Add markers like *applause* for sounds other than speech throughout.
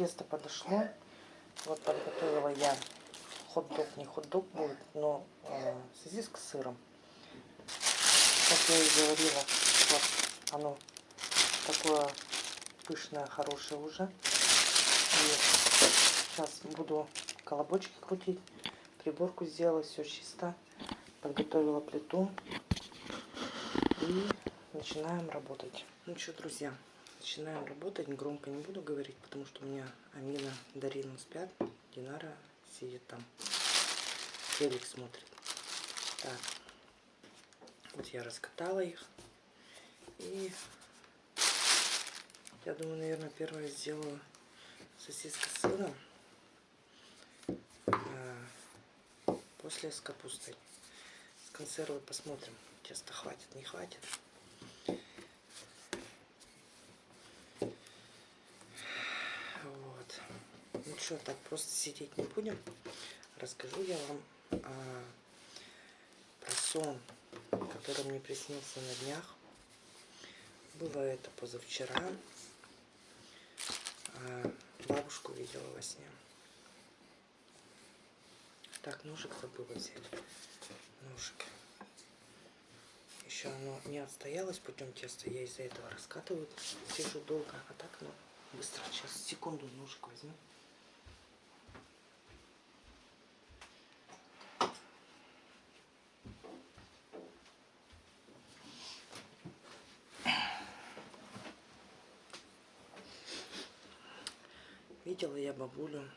тесто подошло. Вот подготовила я хот-дог, не хот-дог будет, но э, сосиска с сыром. Как я и говорила, вот оно такое пышное, хорошее уже. И сейчас буду колобочки крутить, приборку сделала, все чисто. Подготовила плиту и начинаем работать. Ну что, друзья, начинаем работать. Громко не буду говорить, потому что у меня Амина, Дарина спят. Динара сидит там. Телек смотрит. Так. Вот я раскатала их. И я думаю, наверное, первое сделаю сосиска с сыром. А после с капустой. С консервой посмотрим. Теста хватит, не хватит. Что, так просто сидеть не будем. Расскажу я вам а, про сон, который мне приснился на днях. Было это позавчера. А, бабушку видела во сне. Так, ножик забыла взять. Ножик. Еще оно не отстоялось путем теста. Я из-за этого раскатываю. Сижу долго. А так, ну, быстро. Сейчас, секунду, ножик возьму. Видела я бабулю.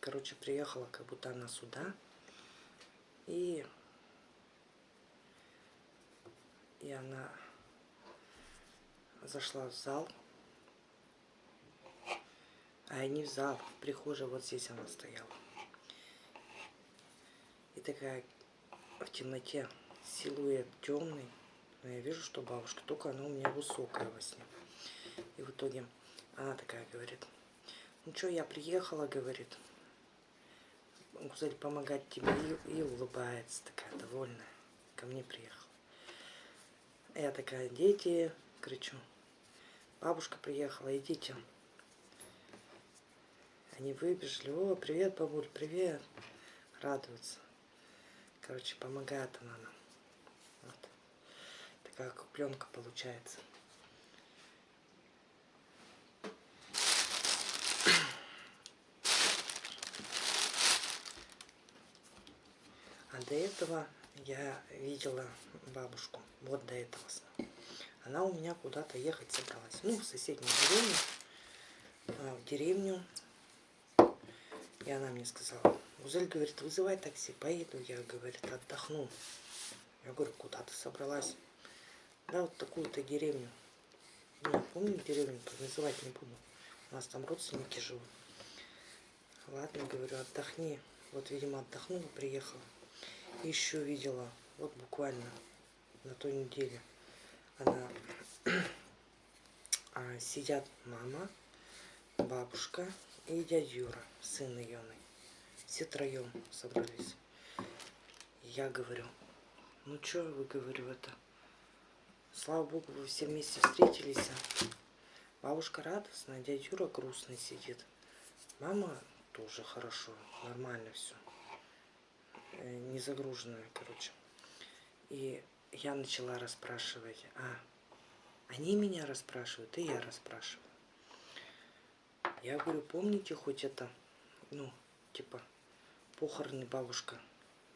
Короче, приехала как будто она сюда. И, и она зашла в зал. А не в зал, в прихожей вот здесь она стояла. И такая в темноте силуэт темный. Но я вижу, что бабушка, только она у меня высокая во сне. И в итоге она такая говорит, ну что, я приехала, говорит. Гузель помогать тебе и, и улыбается, такая довольная. Ко мне приехала. Я такая, дети, кричу. Бабушка приехала, идите. Они выбежали. О, привет, бабуль, привет. Радуются. Короче, помогает она нам. Вот. Такая купленка получается. До этого я видела бабушку. Вот до этого. Она у меня куда-то ехать собралась. Ну, в соседнюю деревню. А, в деревню. И она мне сказала, Гузель говорит, вызывай такси, поеду. Я, говорит, отдохну. Я говорю, куда ты собралась? Да, вот такую-то деревню. Ну, я помню деревню, называть не буду. У нас там родственники живут. Ладно, говорю, отдохни. Вот, видимо, отдохнула, приехала еще видела, вот буквально на той неделе, она *clears throat* а, сидят мама, бабушка и дядя Юра, сын ее. Все троем собрались. Я говорю, ну что вы, говорю, это, слава богу, вы все вместе встретились. А?» бабушка радостная, дядя Юра грустный сидит. Мама тоже хорошо, нормально все. Э, не загруженная, короче. И я начала расспрашивать, а они меня расспрашивают, и я расспрашиваю. Я говорю, помните хоть это, ну, типа, похороны бабушка,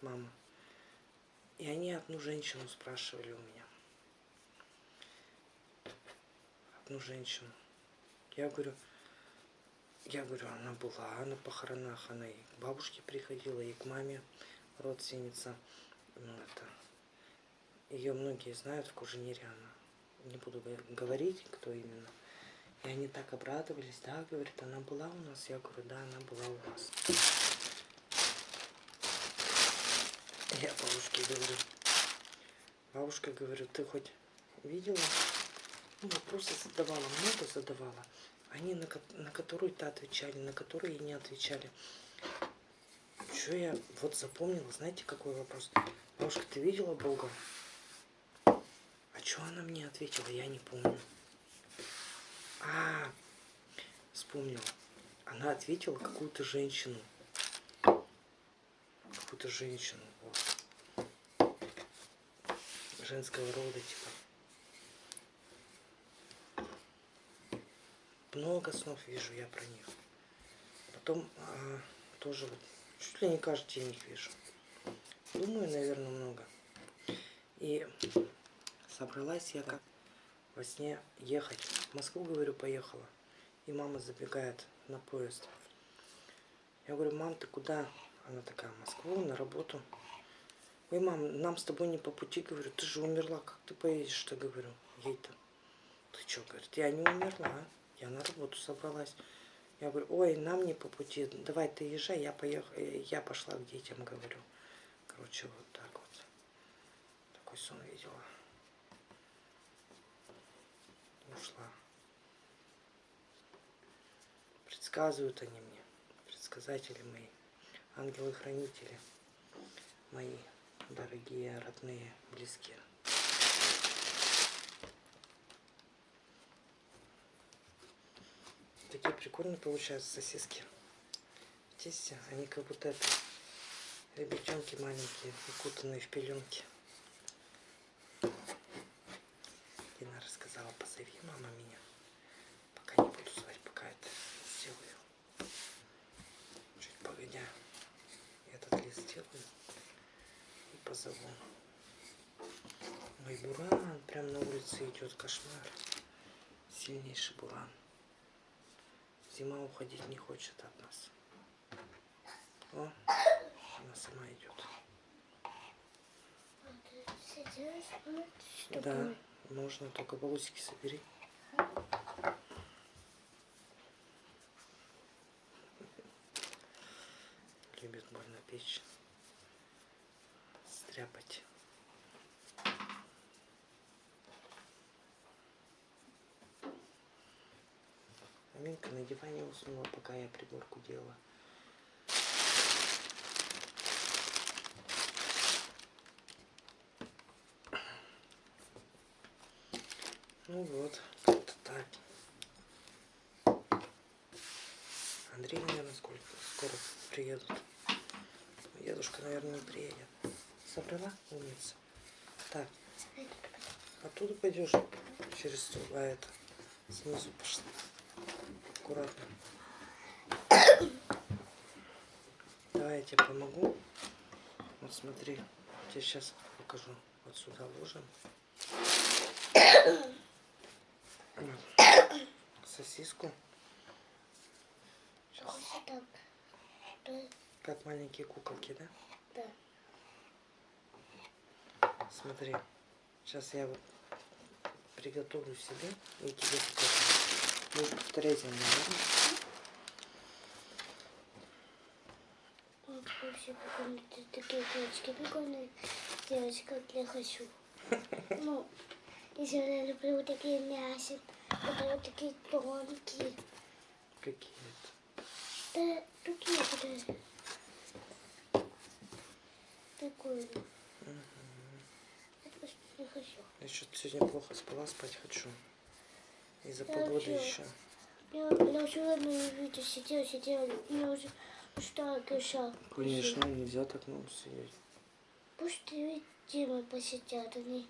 мама. И они одну женщину спрашивали у меня. Одну женщину. Я говорю, я говорю, она была на похоронах, она и к бабушке приходила, и к маме родственница. Ну, это, ее многие знают в Куженире она. Не буду говорить, кто именно. И они так обрадовались, да, говорит, она была у нас. Я говорю, да, она была у вас. Я бабушке говорю, бабушка, говорю, ты хоть видела? Ну, вопросы задавала, много задавала. Они на, на которые-то отвечали, на которые не отвечали. Что я вот запомнила, знаете, какой вопрос? Бабушка, ты видела Бога? А что она мне ответила, я не помню. А, вспомнила. Она ответила какую-то женщину. Какую-то женщину. Вот. Женского рода, типа. Много снов вижу я про них. Потом а, тоже вот чуть ли не каждый день их вижу. Думаю, наверное, много. И собралась я как во сне ехать. В Москву, говорю, поехала. И мама забегает на поезд. Я говорю, мам, ты куда? Она такая, в Москву, на работу. Ой, мам, нам с тобой не по пути, говорю, ты же умерла, как ты поедешь-то, говорю, ей-то. Ты что, говорит, я не умерла, а? я на работу собралась. Я говорю, ой, нам не по пути, давай ты езжай, я, поехала, я пошла к детям, говорю. Короче, вот так вот. Такой сон видела. Ушла. Предсказывают они мне, предсказатели мои, ангелы-хранители мои, дорогие, родные, близкие. Такие прикольные получаются сосиски тесте. Они как будто это ребятенки маленькие, укутанные в пеленки. Дина рассказала, позови мама меня. Пока не буду звать, пока это сделаю. Чуть погодя, этот лист сделаю и позову. Ой, буран прям на улице идет, кошмар. Сильнейший буран. Зима уходить не хочет от нас. О, она сама идет. Да, можно, только балусики собери. Любит больно печь. Стряпать. На диване уснула, пока я приборку делала. Ну вот, как-то так. Андрей, наверное, сколько скоро приедут. Дедушка, наверное, не приедет. Собрала умница? Так. Оттуда пойдешь через а это снизу пошла. Аккуратно. Давай я тебе помогу. Вот смотри, тебе сейчас покажу. Вот сюда ложим. Сосиску. Сейчас. Как маленькие куколки, да? Да. Смотри. Сейчас я вот приготовлю себе и тебе покажу. Будешь повторять за мной, вообще прикольные такие девочки прикольные девочки, как я хочу. *laughs* Ну, еще я люблю такие мясо, которые вот такие тонкие. Какие это? Да, такие, которые... Такой. Я просто не хочу. Я что-то сегодня плохо спала, спать хочу. Из-за погоды вообще. еще. Я, я вчера на видео сидела, и я уже устала кишак. Конечно, нельзя так много сидеть. Пусть ты Дима посидят, они,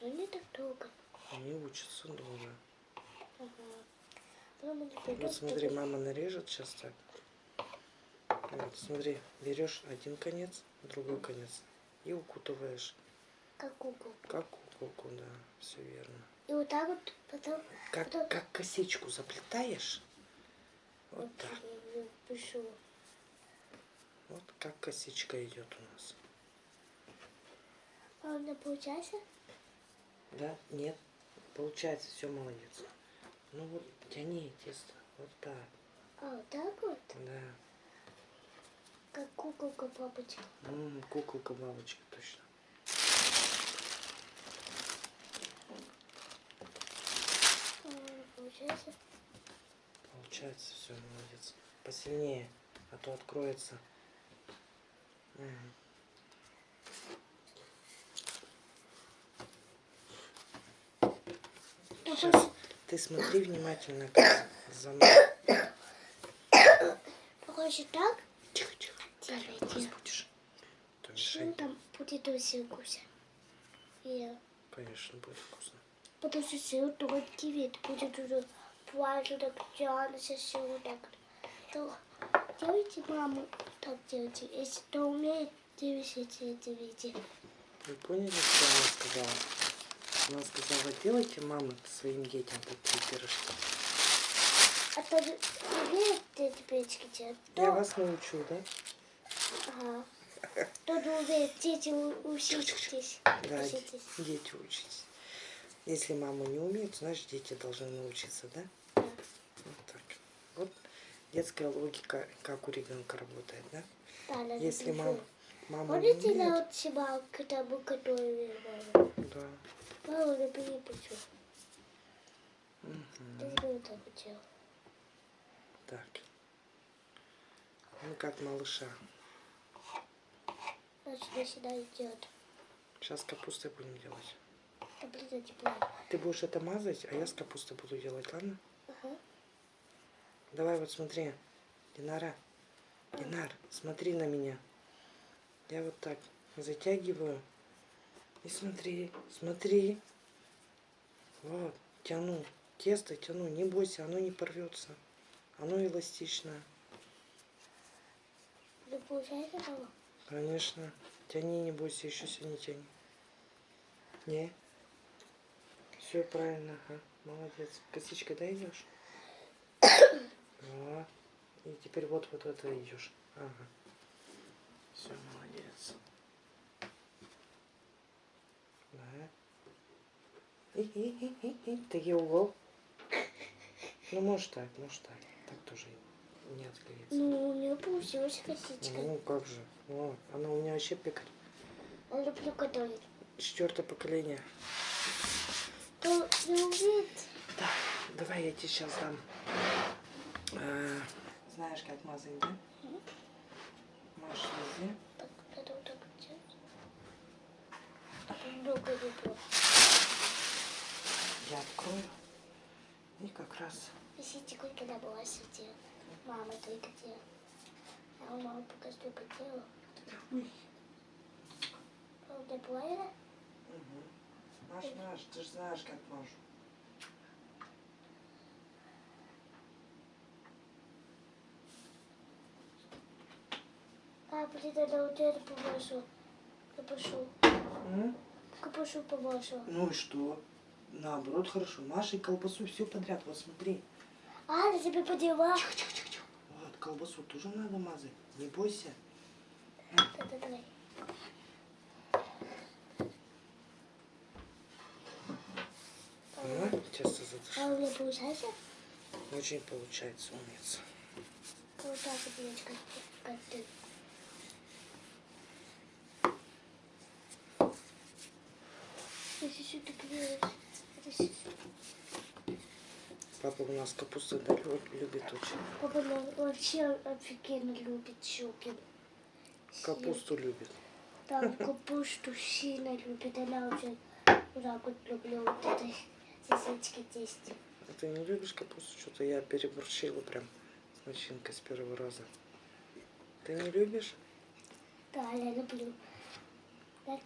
они так долго. Они учатся долго. Ага. Вот смотри, мама нарежет сейчас так. Вот, смотри, берешь один конец, другой конец и укутываешь. как куклу. Как куколку, да, все верно. И вот так вот потом Как, Потом- как косичку заплетаешь, вот вот так. пишу. Вот как косичка идет у нас. А у меня получается? Да? Нет? Получается, все молодец. Ну вот, тяни тесто. Вот так. А вот так вот? Да. Как куколка папочка. М, куколка бабочка, точно. А, получается? Получается, все, молодец. Посильнее, а то откроется. Щас. пос- Ты смотри внимательно как за мной. хочешь так? Тихо, тихо. Разбудишь. То Ну, мешай. там будет очень вкусно. Конечно, будет вкусно. Потому что сыр тонкий вид будет уже плавать так сыр вот так. То делайте маму так делайте. Если кто умеет, делайте это видео. Вы поняли, что она сказала? Она сказала, делайте, мамы, своим детям такие пирожки. А то умеет эти печки делать? Я То- вас научу, да? Ага. Кто не умеет, дети учитесь. Да, Учитесь. дети учитесь. Если мама не умеет, значит дети должны научиться, да? Да. Вот так. Вот детская логика, как у ребенка работает, да? Да, Если пришел. мама, мама не Помните, на умеет, вот себя, когда мы готовили маму? да. Мама, не перепечу. Мгм. Ты так делал. Так. Ну как малыша. Значит, начинаю делать. Сейчас капустой будем делать. Таблица. Ты будешь это мазать, а я с капустой буду делать, ладно? Ага. Давай вот смотри. Динара. Динар, смотри на меня. Я вот так затягиваю. И смотри, смотри. Вот, тяну. Тесто тяну. Не бойся, оно не порвется. Оно эластичное. Получается? Конечно. Тяни, не бойся, еще сильнее тяни. Не. Все правильно, ага. Молодец. Косичкой да идешь? И теперь вот вот это идешь. Ага. Все, молодец. Да. И, и, и, и, и. Такие угол. Ну, может так, может так. Так тоже не отклеится. Ну, у меня получилась косичка. Ну, как же. Вот. Она у меня вообще пекарь. Я люблю готовить. Четвертое поколение. Так, давай я тебе сейчас дам. А, знаешь, как мазать, да? Маш везде. так, надо вот так делать. Люблю. Я открою. И как раз. Висите, когда была сидела. Мама только делала. А у мамы пока что делала. Ой. Правда, плеера? Угу. Маш, Маш, ты же знаешь, как мажу. А, блин, надо вот это помашу. Капушу. М? Капушу помашу. Ну и что? Наоборот, хорошо. Маша и колбасу все подряд. Вот смотри. А, я тебе подела. Тихо, тихо, тихо, тихо. Вот, колбасу тоже надо мазать. Не бойся. Да-да, давай. Ну, тесто А у меня получается? Очень получается, умница. Вот так вот делать, как, ты. Папа у нас капусту да, лю- любит очень. Папа ну, вообще офигенно любит щуки. Капусту любит. Там капусту сильно любит. Она уже вот так вот люблю вот этой сосисочки тесте. А ты не любишь капусту? Что-то я переборщила прям с начинкой с первого раза. Ты не любишь? Да, я люблю. Вот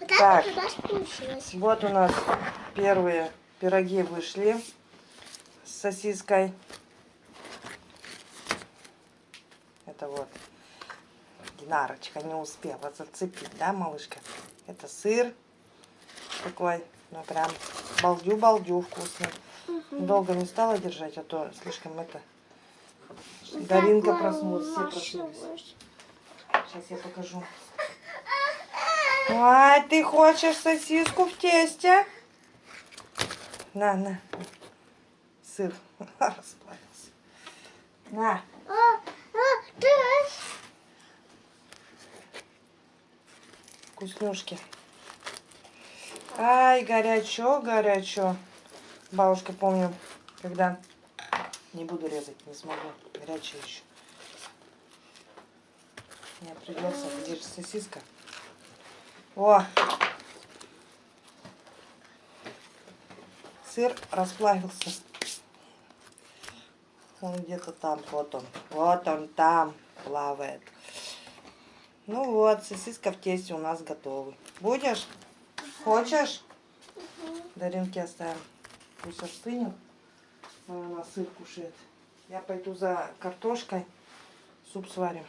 Так. так вот у нас получилось. Вот у нас первые пироги вышли с сосиской. Это вот Динарочка не успела зацепить, да, малышка? Это сыр такой, ну прям балдю-балдю вкусный. Долго не стала держать, а то слишком это... Даринка проснулась, все проснулись. Сейчас я покажу. Ай, ты хочешь сосиску в тесте? На, на. Сыр *laughs* расплавился. На. А, а, Вкуснюшки. Ай, горячо, горячо. Бабушка, помню, когда... Не буду резать, не смогу. Горячая еще. Мне придется. Где же сосиска? О! Сыр расплавился. Он где-то там, вот он. Вот он там плавает. Ну вот, сосиска в тесте у нас готовы. Будешь? Хочешь? Даринке оставим. Пусть остынет. Она сыр кушает. Я пойду за картошкой. Суп сварим.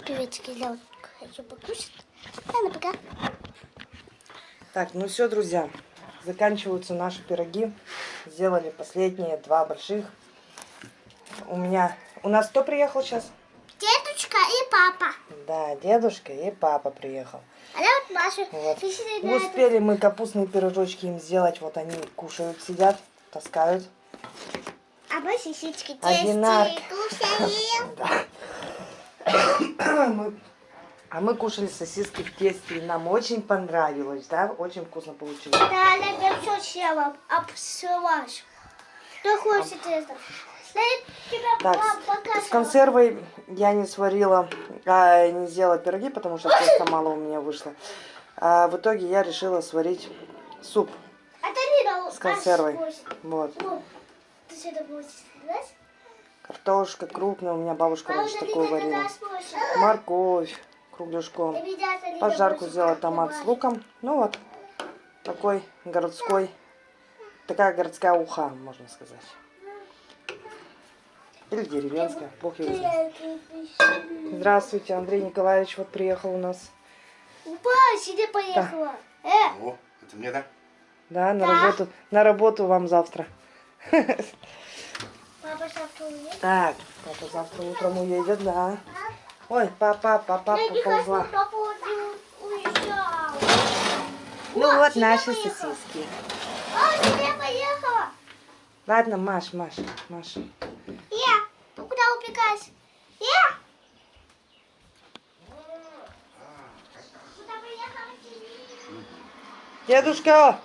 Приветики, я вот хочу покушать. Ладно, пока. Так, ну все, друзья. Заканчиваются наши пироги. Сделали последние два больших. У меня... У нас кто приехал сейчас? Дедушка и папа. Да, дедушка и папа приехал. Маша. Вот. Успели мы капустные пирожочки им сделать. Вот они кушают, сидят, таскают. А мы сисички. *laughs* Да. *coughs* Мы- А мы кушали сосиски в тесте, и нам очень понравилось, да? Очень вкусно получилось. Да, я все съела, обсылась. Что хочет это? Так, с, консервой я не сварила, а, не сделала пироги, потому что просто мало у меня вышло. А в итоге я решила сварить суп А с консервой. Вот. сказать? Картошка крупная, у меня бабушка раньше такую варила. Морковь кругляшком. Пожарку сделала томат с луком. Ну вот, такой городской, такая городская уха, можно сказать. Или деревенская, бог его знает. Здравствуйте, Андрей Николаевич вот приехал у нас. Упа, сиди поехала. Э, О, это мне, да? Да, на Да. работу, на работу вам завтра. *laughs* папа завтра уедет. Так, папа завтра утром уедет, да. Ой, папа, папа поползла. папа уезжал. Ну Вот, вот наши поехала. сосиски. А, сиди поехала. Ладно, Маш, Маш, Маш. Я, ты куда убегаешь? Я. Дедушка,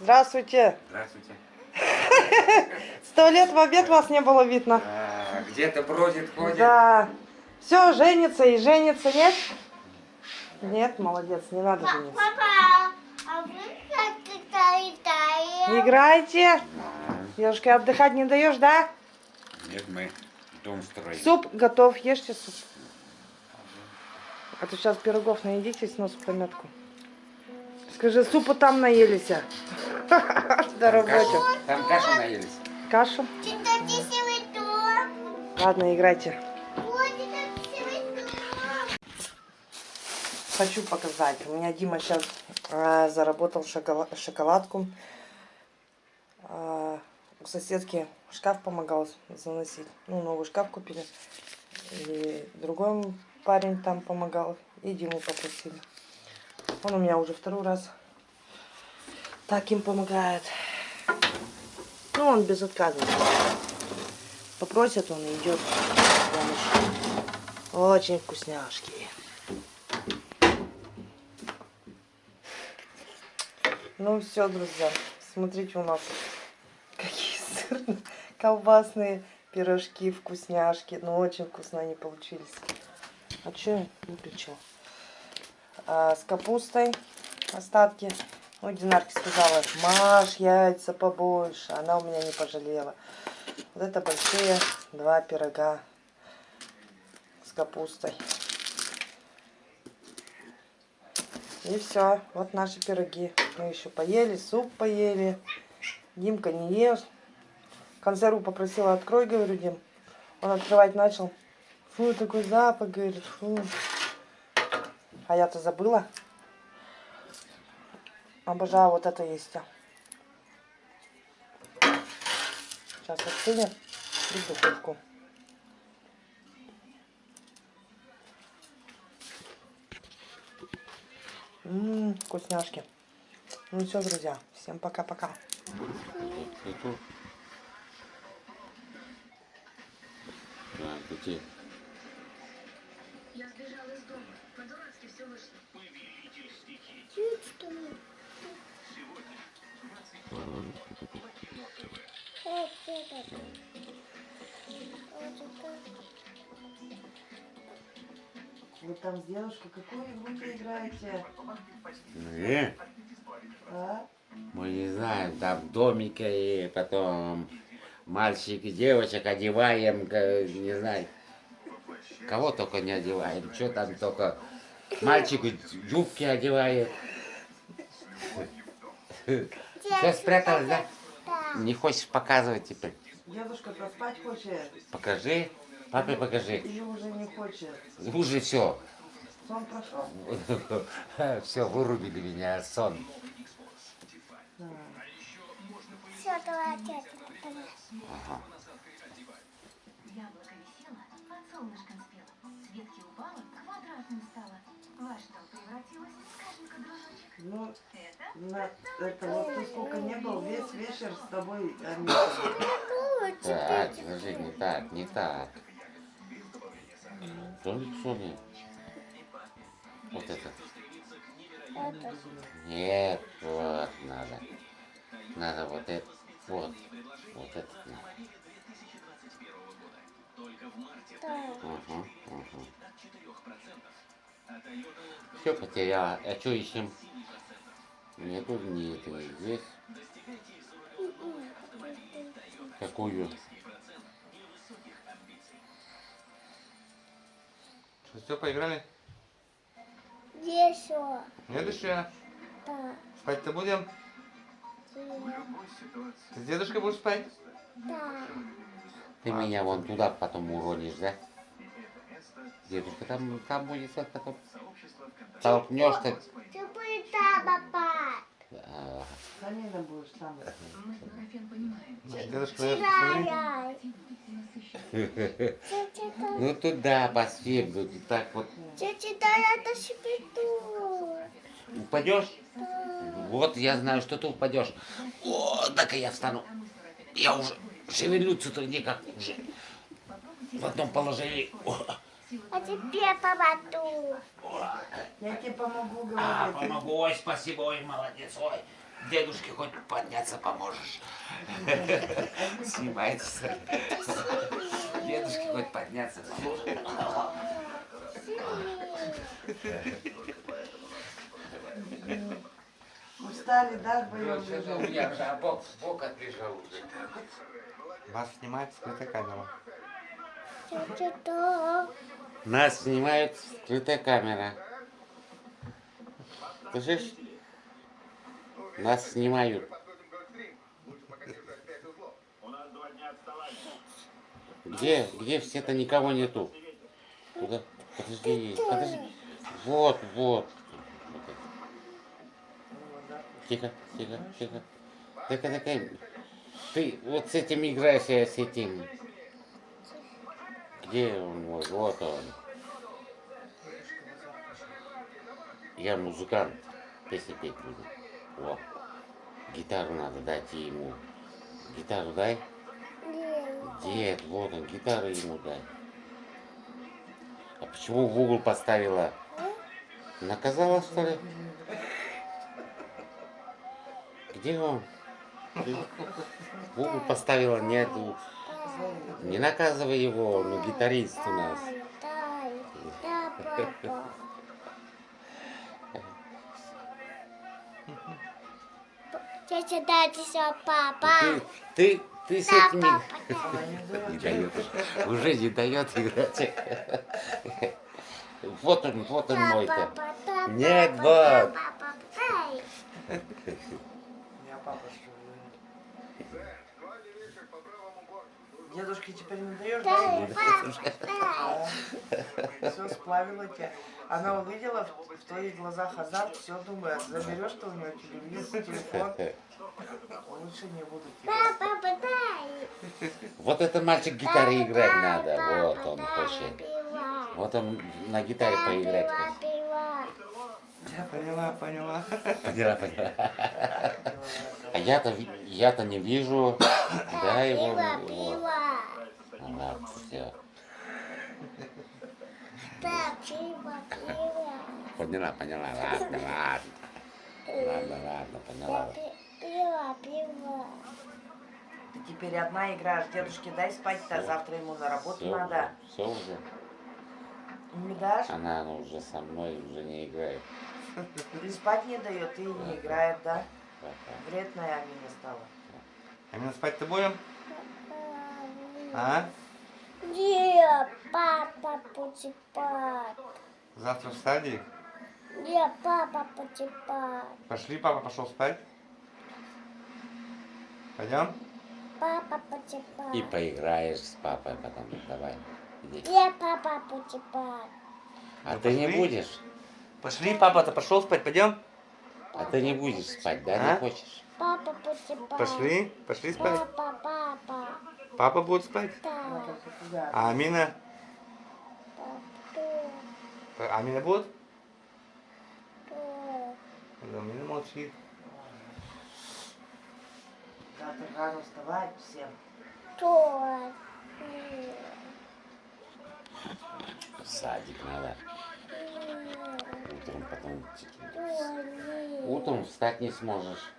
здравствуйте. Здравствуйте. *laughs* Сто лет в обед вас не было видно. А, Где-то бродит, ходит. Да. Все, женится и женится, нет? Нет, молодец, не надо жениться. Папа, а вы как летаем? Играйте. Девушка, отдыхать не даешь, да? Нет, мы дом строим. Суп готов, ешьте суп. А то сейчас пирогов наедитесь, нос в пометку. Скажи, супу там наелись. а? *laughs* Работе. кашу, там кашу наелись. Кашу? Ладно, играйте. Хочу показать. У меня Дима сейчас заработал шокола- шоколадку. А, у соседки шкаф помогал заносить. Ну, новый шкаф купили. И другой парень там помогал. И Диму попросили. Он у меня уже второй раз так им помогает. Ну, он безотказный. Попросят, он идет. Очень вкусняшки. Ну все, друзья, смотрите у нас колбасные пирожки, вкусняшки. Ну очень вкусно они получились. А что я выключила? А, с капустой остатки. Ну, Динарке сказала, Маш, яйца побольше. Она у меня не пожалела. Вот это большие два пирога с капустой. И все, вот наши пироги. Мы еще поели, суп поели. Димка не ест. Консерву попросила, открой, говорю, Дим. Он открывать начал. Фу, такой запах, говорит, фу. А я-то забыла. Обожаю вот это есть. Сейчас остынет и в духовку. Ммм, вкусняшки. Ну все, друзья, всем пока-пока. Пути. Я сбежала из дома. По-дурацки все вышло. Чуть что ли? Э, это. Вот это. Вы там с девушкой какую игру играете? Э, А? мы не знаем, там домики и потом мальчик и девочек одеваем, не знаю, кого только не одеваем, что там только мальчику юбки одевают. Все спряталось, да? Не хочешь показывать теперь? Дедушка поспать хочет Покажи, папе покажи. или уже не хочет? Уже все. Сон прошел? *laughs* Все, вырубили меня, сон. Да. Все, давай, давай. Ага. Во что превратилось, скажи-ка, дружочек? Ну, Это на, это вот ты сколько не был, весь вечер с тобой Аминка. Ну, Так, подожди, не так, не так. Соник, Соник. Вот это. это. Нет, вот надо. Надо вот это. Вот. Вот это. Да. Угу, угу. Все потеряла. А что ищем? Нету ни этого здесь. Какую? Что, все, поиграли? Весело. Нет еще? Да. Спать-то будем? Ты с дедушкой будешь спать? Да. Ты меня вон туда потом уронишь, да? Дедушка там, там будет вот потом. Толкнешь-то. Ты будешь там, папа. Будешь там. мы с понимаем. Ну туда. И так вот тетя, дай это себе ту. упадешь. Вот я знаю, что ты упадешь. О, так и я встану. Я уже шевельнуться-то никак уже. В одном положении. О, А теперь помогу. Я тебе помогу а, говорить. помогу. Ой, спасибо, ой, молодец. Ой, дедушке хоть подняться поможешь. Снимается. Дедушке хоть подняться поможешь. Устали, да, вдвоем Что-то у меня уже бок, бок отлежал уже. Вас снимает скрытая камера. Тетя, да. Нас снимает скрытая камера. Слышишь? Нас снимают. Где? Где все-то никого нету? Куда? Подожди, подожди. Вот, вот. Тихо, тихо, тихо. Тихо, тихо. Ты вот с этим играешь, я с этим. Где он мой? Вот. Я музыкант. Песни петь буду. Во. Гитару надо дать ему. Гитару дай. Дед, вот он, гитару ему дай. А почему в угол поставила? Наказала, что ли? Где он? В угол поставила, нету. Не наказывай его, он гитарист у нас. Дай, дай. Да, папа. Тетя, дайте все, папа. Ты, ты, ты с Да, этими... папа, *laughs* не дает. Уже не дает играть. Вот он, вот он Да, мой-то. да, Нет, вот. *laughs* Дедушке теперь не даешь? Дай. *laughs* Все, сплавила тебя. Она увидела в, в твоих глазах азарт, все думает, заберешь ты у нее телевизор, телефон. Лучше не буду тебе. Да, папа, дай. Вот это мальчик гитаре играть надо. Вот он хочет. Вот он на гитаре поиграть хочет. Я поняла, поняла. Поняла, поняла. *laughs* А я-то я-то не вижу. Да, его. Все. Да, пила. Поняла, поняла. Ладно, ладно. Ладно, ладно, поняла. пи- пила, пила. Ты теперь одна играешь, дедушке дай спать-то, завтра ему на работу Все надо. уже, все уже. Не дашь? Она, она уже со мной уже не играет. Ты спать не дает, и не играет, да? Вредная Амина стала. А мы спать-то будем? А? Нет, папа спать. Завтра в садик? Нет, папа спать. Пошли, папа пошел спать. Пойдем? Папа спать. И поиграешь с папой потом. Давай, иди. Нет, папа спать. А Ну, ты не пошли. будешь? Пошли, папа-то пошел спать, пойдем? А ты не будешь спать, да? А? Не хочешь? Папа спать. Пошли, пошли спать. Папа, папа. Папа будет спать. Да. А Амина? Кто? А Амина будет? Кто? Амина молчит. Завтра рано вставать всем. Кто? Нет. В садик надо. Утром потом. Утром встать не сможешь.